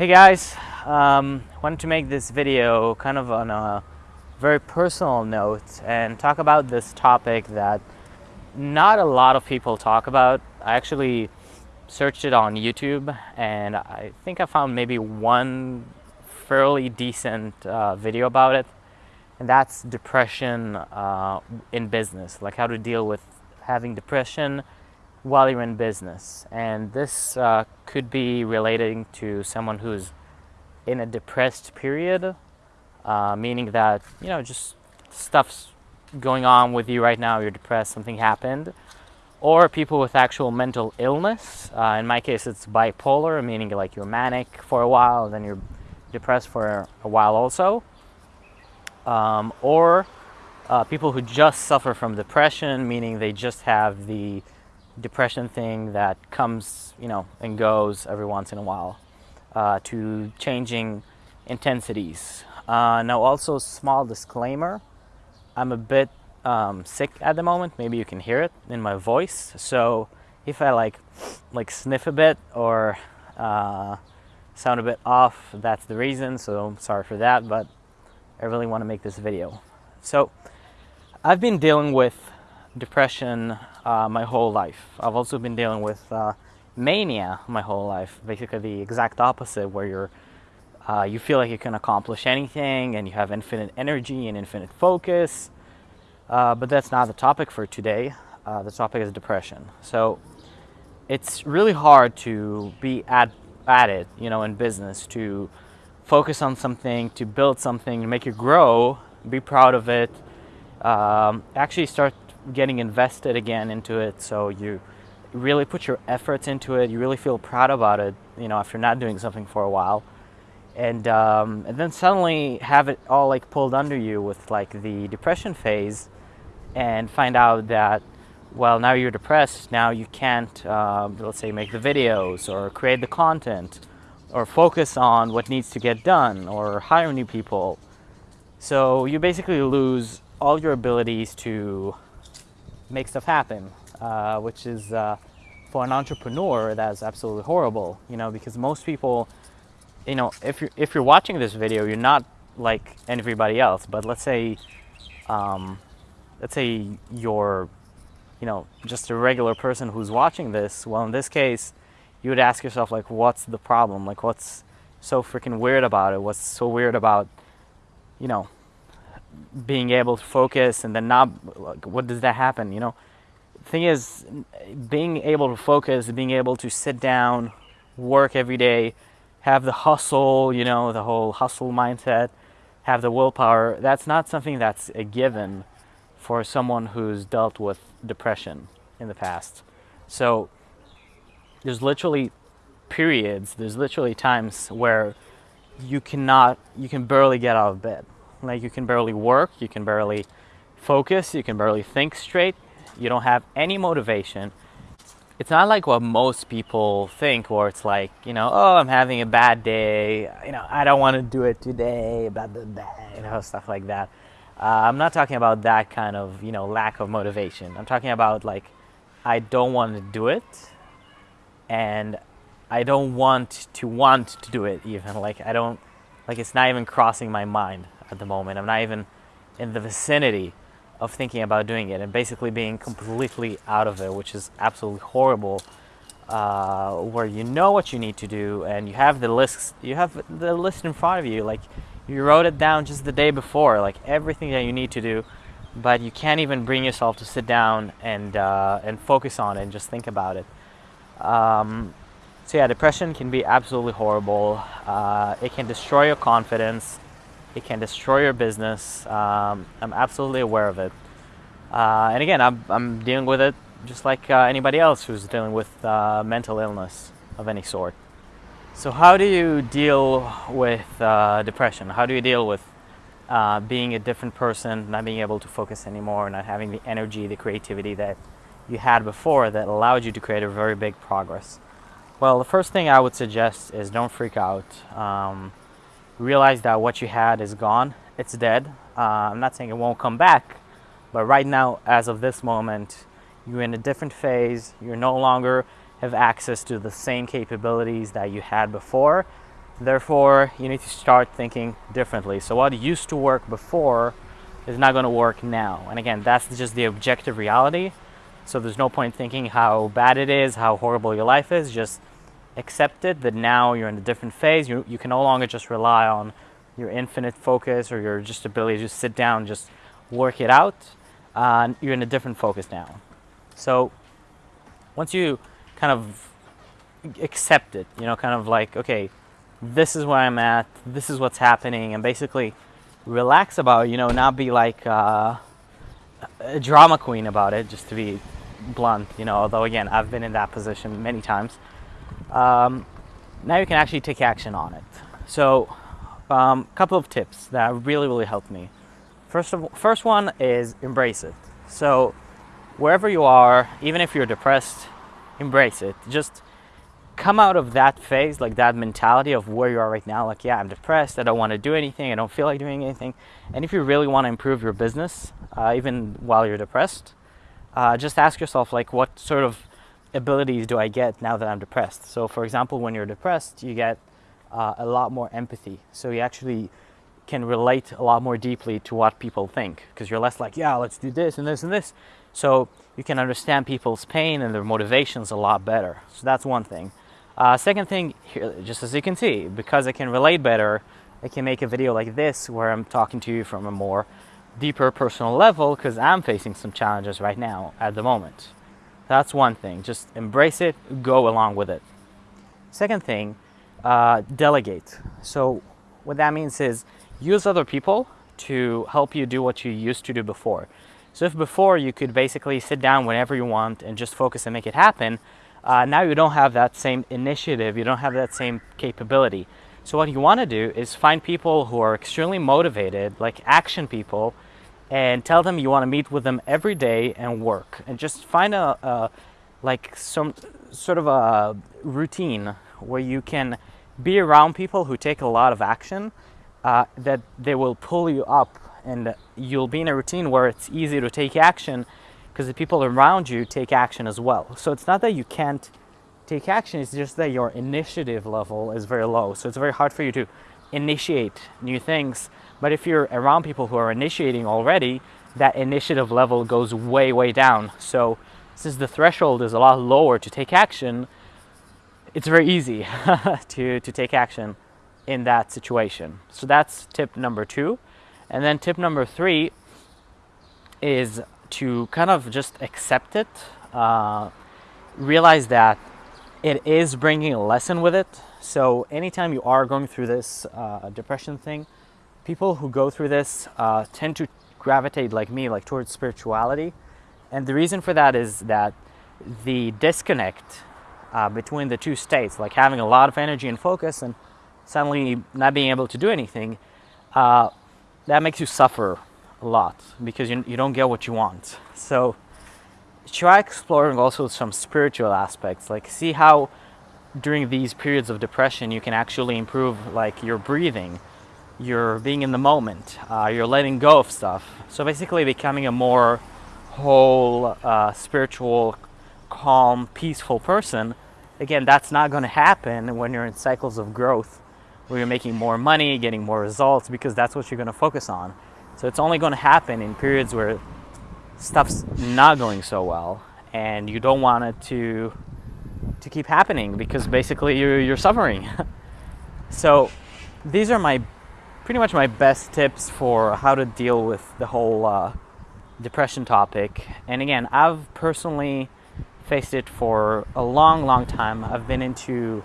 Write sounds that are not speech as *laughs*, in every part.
Hey guys, um, wanted to make this video kind of on a very personal note and talk about this topic that not a lot of people talk about. I actually searched it on YouTube and I think I found maybe one fairly decent uh, video about it and that's depression uh, in business, like how to deal with having depression while you're in business. And this uh, could be relating to someone who's in a depressed period, uh, meaning that, you know, just stuff's going on with you right now, you're depressed, something happened. Or people with actual mental illness. Uh, in my case, it's bipolar, meaning like you're manic for a while, then you're depressed for a while also um, or uh, people who just suffer from depression, meaning they just have the depression thing that comes, you know, and goes every once in a while, uh, to changing intensities. Uh, now, also small disclaimer: I'm a bit um, sick at the moment. Maybe you can hear it in my voice. So if I like, like sniff a bit or uh, sound a bit off, that's the reason. So sorry for that, but I really want to make this video. So I've been dealing with depression uh, my whole life. I've also been dealing with uh, mania my whole life, basically the exact opposite where you're uh, you feel like you can accomplish anything and you have infinite energy and infinite focus. Uh, but that's not the topic for today. Uh, the topic is depression. So it's really hard to be at, at it, you know, in business, to focus on something, to build something, to make it grow, be proud of it, um, actually start getting invested again into it so you really put your efforts into it, you really feel proud about it, you know, after not doing something for a while. And, um, and then suddenly have it all like pulled under you with like the depression phase and find out that well now you're depressed now you can't uh, let's say make the videos or create the content or focus on what needs to get done or hire new people. So you basically lose all your abilities to make stuff happen, uh, which is uh, for an entrepreneur that's absolutely horrible. You know, because most people, you know, if you're if you're watching this video, you're not like everybody else. But let's say, um, let's say you're, you know, just a regular person who's watching this. Well, in this case, you would ask yourself like what's the problem like what's so freaking weird about it what's so weird about you know being able to focus and then not like, what does that happen you know thing is being able to focus being able to sit down work every day have the hustle you know the whole hustle mindset have the willpower that's not something that's a given for someone who's dealt with depression in the past so there's literally periods, there's literally times where you cannot, you can barely get out of bed. Like you can barely work, you can barely focus, you can barely think straight, you don't have any motivation. It's not like what most people think, where it's like, you know, oh, I'm having a bad day, you know, I don't want to do it today, blah, blah, blah, you know, stuff like that. Uh, I'm not talking about that kind of, you know, lack of motivation. I'm talking about like, I don't want to do it and I don't want to want to do it even like I don't like it's not even crossing my mind at the moment I'm not even in the vicinity of thinking about doing it and basically being completely out of it which is absolutely horrible uh, where you know what you need to do and you have the list you have the list in front of you like you wrote it down just the day before like everything that you need to do but you can't even bring yourself to sit down and uh, and focus on it and just think about it um, so yeah, depression can be absolutely horrible. Uh, it can destroy your confidence. It can destroy your business. Um, I'm absolutely aware of it. Uh, and again, I'm, I'm dealing with it just like uh, anybody else who's dealing with uh, mental illness of any sort. So how do you deal with uh, depression? How do you deal with uh, being a different person, not being able to focus anymore, not having the energy, the creativity that you had before that allowed you to create a very big progress? Well, the first thing I would suggest is don't freak out. Um, realize that what you had is gone. It's dead. Uh, I'm not saying it won't come back, but right now, as of this moment, you're in a different phase. You no longer have access to the same capabilities that you had before. Therefore, you need to start thinking differently. So what used to work before is not going to work now. And again, that's just the objective reality. So there's no point thinking how bad it is, how horrible your life is. Just accept it that now you're in a different phase. You, you can no longer just rely on your infinite focus or your just ability to just sit down, just work it out. Uh, you're in a different focus now. So once you kind of accept it, you know, kind of like, okay, this is where I'm at, this is what's happening, and basically relax about it, you know, not be like uh, a drama queen about it, just to be blunt, you know, although again, I've been in that position many times. Um, now you can actually take action on it. So, a um, couple of tips that really, really helped me. First, of, first one is embrace it. So, wherever you are, even if you're depressed, embrace it. Just come out of that phase, like that mentality of where you are right now, like, yeah, I'm depressed, I don't want to do anything, I don't feel like doing anything. And if you really want to improve your business, uh, even while you're depressed, uh, just ask yourself, like, what sort of abilities do I get now that I'm depressed? So, for example, when you're depressed, you get uh, a lot more empathy. So, you actually can relate a lot more deeply to what people think because you're less like, yeah, let's do this and this and this. So, you can understand people's pain and their motivations a lot better. So, that's one thing. Uh, second thing, here, just as you can see, because I can relate better, I can make a video like this where I'm talking to you from a more deeper personal level because I'm facing some challenges right now at the moment. That's one thing. Just embrace it, go along with it. Second thing, uh, delegate. So what that means is use other people to help you do what you used to do before. So if before you could basically sit down whenever you want and just focus and make it happen, uh, now you don't have that same initiative, you don't have that same capability. So what you want to do is find people who are extremely motivated, like action people, and tell them you want to meet with them every day and work. And just find a, a like some sort of a routine where you can be around people who take a lot of action, uh, that they will pull you up and you'll be in a routine where it's easy to take action because the people around you take action as well. So it's not that you can't take action, it's just that your initiative level is very low. So it's very hard for you to initiate new things. But if you're around people who are initiating already, that initiative level goes way, way down. So since the threshold is a lot lower to take action, it's very easy *laughs* to, to take action in that situation. So that's tip number two. And then tip number three is to kind of just accept it, uh, realize that it is bringing a lesson with it. So anytime you are going through this uh, depression thing, people who go through this uh, tend to gravitate like me, like towards spirituality. And the reason for that is that the disconnect uh, between the two states, like having a lot of energy and focus and suddenly not being able to do anything, uh, that makes you suffer a lot because you, you don't get what you want. So try exploring also some spiritual aspects, like see how during these periods of depression you can actually improve like your breathing, you're being in the moment, uh, you're letting go of stuff. So basically becoming a more whole, uh, spiritual, calm, peaceful person. Again, that's not going to happen when you're in cycles of growth where you're making more money, getting more results, because that's what you're going to focus on. So it's only going to happen in periods where stuff's not going so well and you don't want it to to keep happening because basically you're, you're suffering. *laughs* so these are my pretty much my best tips for how to deal with the whole uh, depression topic. And again, I've personally faced it for a long, long time. I've been into,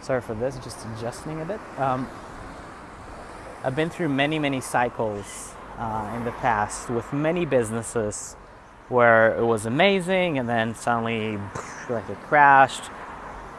sorry for this, just adjusting a bit. Um, I've been through many, many cycles uh, in the past with many businesses where it was amazing and then suddenly like it crashed.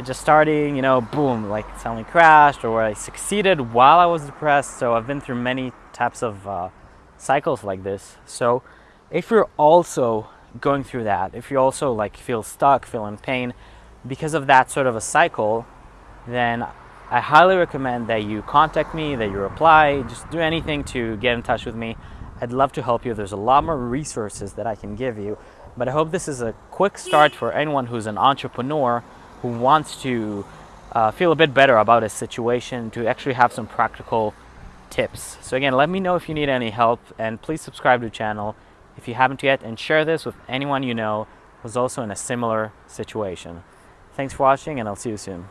Just starting, you know, boom, like suddenly crashed or I succeeded while I was depressed. So I've been through many types of uh, cycles like this. So if you're also going through that, if you also like feel stuck, feel in pain because of that sort of a cycle, then I highly recommend that you contact me, that you reply, just do anything to get in touch with me. I'd love to help you. There's a lot more resources that I can give you. But I hope this is a quick start for anyone who's an entrepreneur who wants to uh, feel a bit better about his situation, to actually have some practical tips. So again, let me know if you need any help and please subscribe to the channel if you haven't yet and share this with anyone you know who's also in a similar situation. Thanks for watching and I'll see you soon.